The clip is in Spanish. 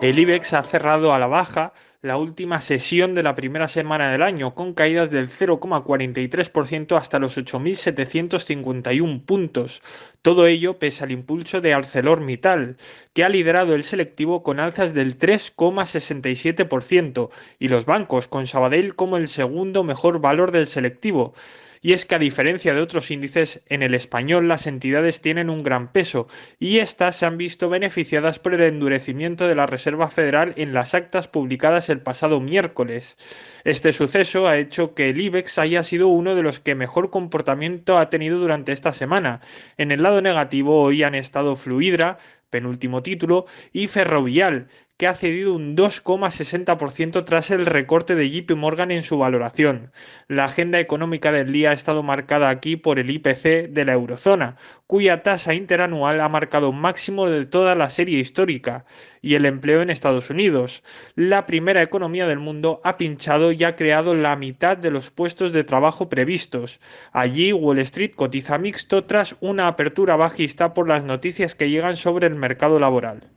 El IBEX ha cerrado a la baja la última sesión de la primera semana del año, con caídas del 0,43% hasta los 8.751 puntos. Todo ello pese al impulso de ArcelorMittal, que ha liderado el selectivo con alzas del 3,67%, y los bancos, con Sabadell como el segundo mejor valor del selectivo. Y es que a diferencia de otros índices, en el español las entidades tienen un gran peso y éstas se han visto beneficiadas por el endurecimiento de la Reserva Federal en las actas publicadas el pasado miércoles. Este suceso ha hecho que el IBEX haya sido uno de los que mejor comportamiento ha tenido durante esta semana. En el negativo hoy han estado Fluidra, penúltimo título, y Ferrovial, que ha cedido un 2,60% tras el recorte de JP Morgan en su valoración. La agenda económica del día ha estado marcada aquí por el IPC de la eurozona, cuya tasa interanual ha marcado máximo de toda la serie histórica, y el empleo en Estados Unidos. La primera economía del mundo ha pinchado y ha creado la mitad de los puestos de trabajo previstos. Allí Wall Street cotiza mixto tras una apertura bajista por las noticias que llegan sobre el mercado laboral.